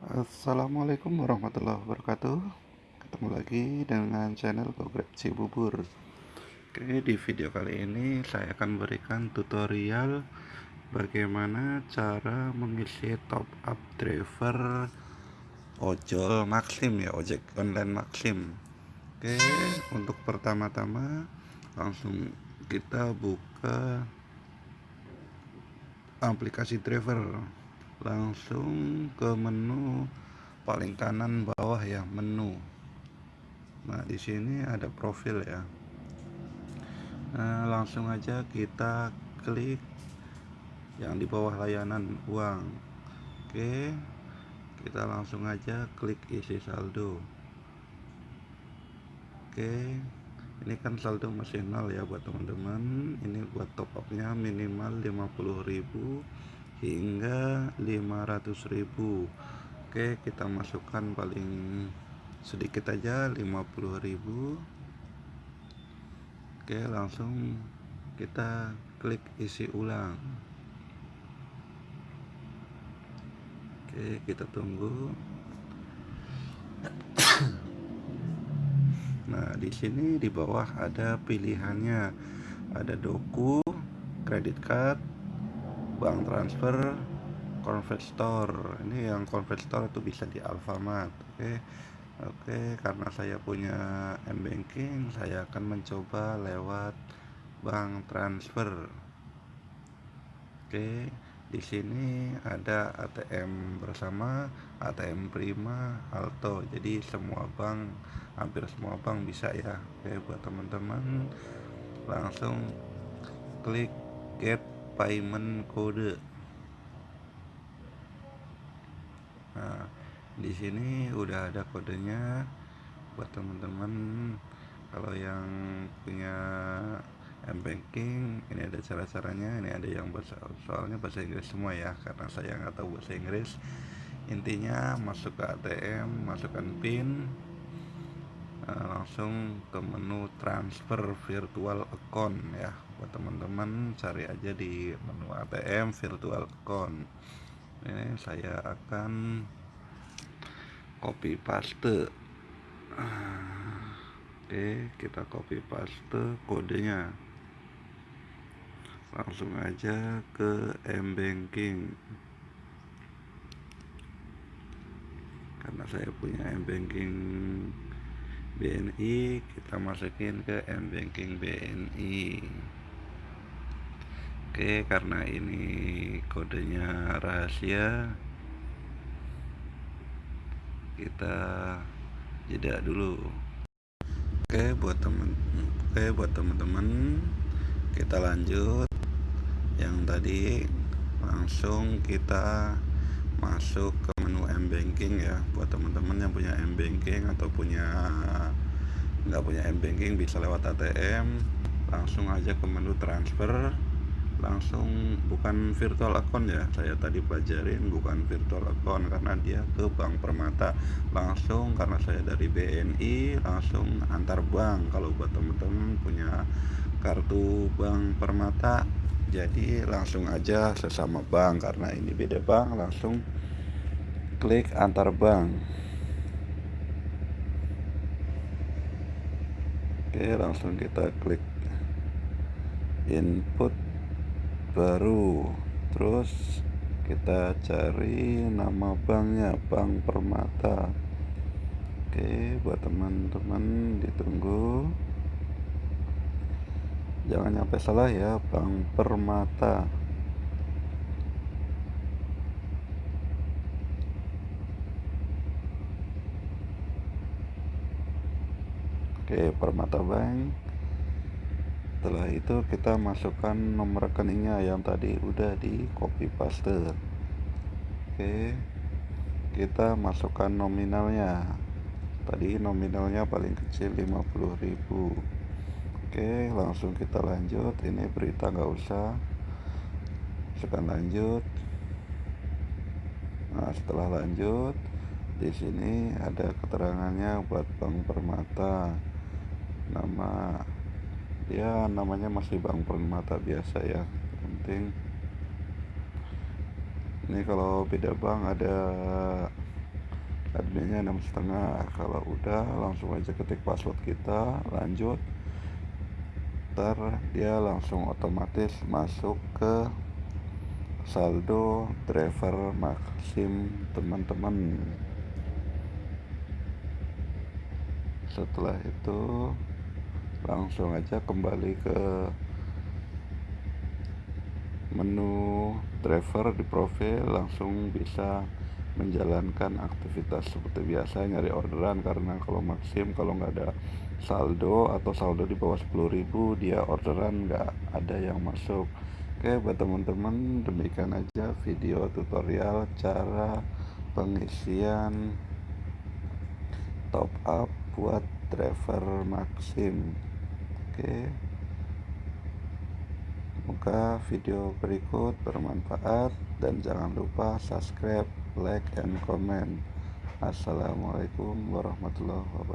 Assalamualaikum warahmatullahi wabarakatuh. Ketemu lagi dengan channel Gogrek Cibubur. Oke di video kali ini saya akan berikan tutorial Bagaimana cara mengisi top up driver ojol Maxim ya ojek online Maxim. Oke untuk pertama-tama langsung kita buka aplikasi driver langsung ke menu paling kanan bawah ya menu. Nah di sini ada profil ya. Nah langsung aja kita klik yang di bawah layanan uang. Oke kita langsung aja klik isi saldo. Oke ini kan saldo masih nol ya buat teman-teman. Ini buat top upnya minimal 50.000 hingga 500.000 oke kita masukkan paling sedikit aja 50.000 oke langsung kita klik isi ulang. Oke kita tunggu. Nah di sini di bawah ada pilihannya. Ada doku kredit card bank transfer convert store ini yang convert store itu bisa di Alfamart oke okay. oke okay, karena saya punya m banking saya akan mencoba lewat bank transfer oke okay. di sini ada ATM bersama ATM Prima Alto jadi semua bank hampir semua bank bisa ya oke buat teman-teman langsung klik get payment kode. Nah di sini udah ada kodenya buat teman-teman. Kalau yang punya m banking ini ada cara-caranya ini ada yang bahasa soalnya bahasa Inggris semua ya karena saya nggak tahu bahasa Inggris. Intinya masuk ke ATM masukkan PIN Eh, langsung ke menu transfer virtual account ya buat teman-teman cari aja di menu ATM virtual account. Ini saya akan copy paste. Oke kita copy paste kodenya. Langsung aja ke m banking karena saya punya m banking BNI kita masukin ke M banking BNI Oke karena ini kodenya rahasia kita jeda dulu. Oke buat temen Oke buat teman-teman kita lanjut. Yang tadi langsung kita masuk ke menu m banking ya. Buat teman-teman yang punya m banking atau punya nggak punya m banking bisa lewat ATM langsung aja ke menu transfer langsung bukan virtual account ya. Saya tadi pelajarin bukan virtual account karena dia ke bank permata. Langsung karena saya dari BNI langsung antar bank. Kalau buat teman-teman punya kartu bank permata jadi langsung aja sesama bank. Karena ini beda bank langsung klik antar bank. Oke langsung kita klik input baru. Terus kita cari nama banknya bank permata. Oke buat teman-teman ditunggu. Jangan sampai salah ya Bank Permata. Oke Permata Bank setelah itu kita masukkan nomor rekeningnya yang tadi udah di copy paste. Oke kita masukkan nominalnya. Tadi nominalnya paling kecil 50.000 Oke langsung kita lanjut. Ini berita nggak usah. Tekan lanjut. Nah setelah lanjut di sini ada keterangannya buat Bank Permata. Nama ya namanya masih Bank Permata biasa ya. Penting ini kalau beda bank ada adminnya enam setengah. Kalau udah langsung aja ketik password kita lanjut. Ntar dia langsung otomatis masuk ke saldo driver maksim teman-teman. Setelah itu langsung aja kembali ke menu driver di profil langsung bisa menjalankan aktivitas seperti biasa nyari orderan. Karena kalau maksim kalau nggak ada saldo atau saldo di bawah 10.000 dia orderan nggak ada yang masuk. Oke buat teman-teman demikian aja video tutorial cara pengisian top up buat driver maksim oke Semoga video berikut bermanfaat dan jangan lupa subscribe, like, and comment. Assalamualaikum warahmatullahi wabarakatuh.